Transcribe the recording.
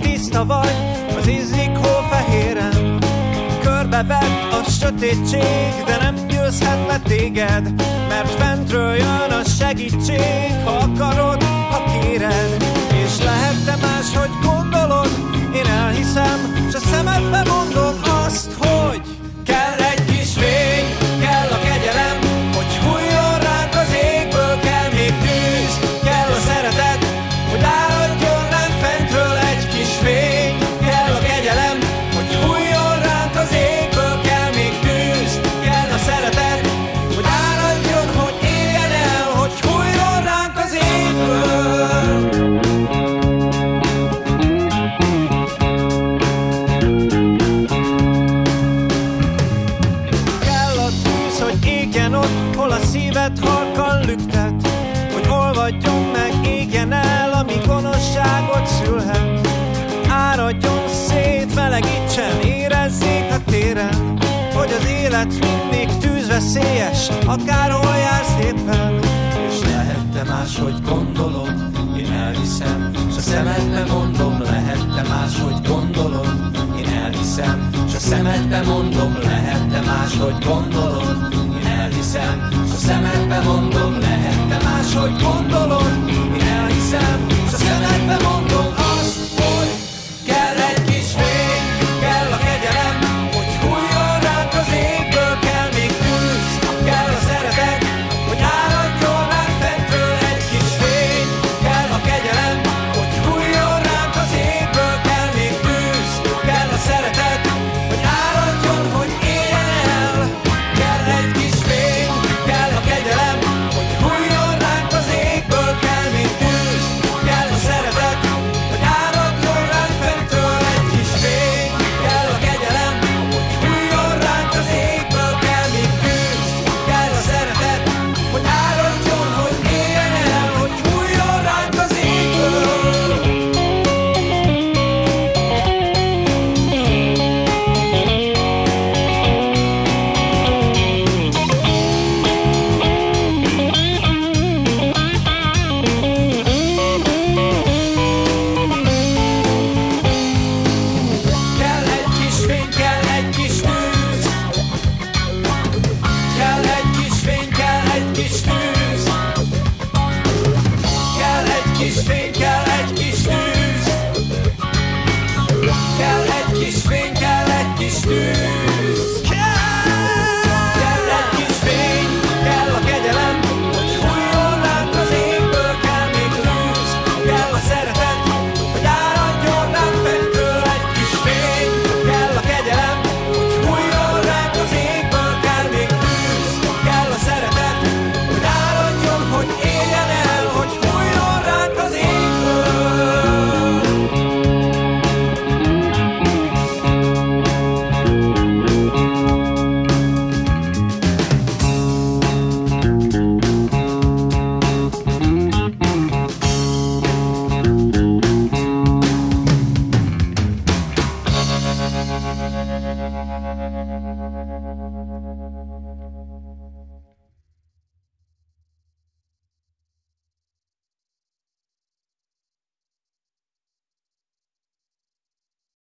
tiszta vagy, az izzik hófehéren. Körbevett a sötétség, de nem győzhet le téged, mert fentről jön a segítség, ha akarod, ha kéred. És lehet te máshogy gondolod, én elhiszem, s a szemedbe szíved halkan lüktet, hogy olvadjon meg, égjen el, ami gonoszságot szülhet. Áradjon szét, melegítsen, érezzék a téren, hogy az élet mindig tűzveszélyes, akárhol jársz éppen. És lehet te máshogy gondolod, én elhiszem, s a szemedbe mondom, lehet te máshogy gondolod, én elhiszem, s a szemedbe mondom, lehet te máshogy gondolod, hiszem, s a szemedbe mondom, lehetne máshogy gondolni.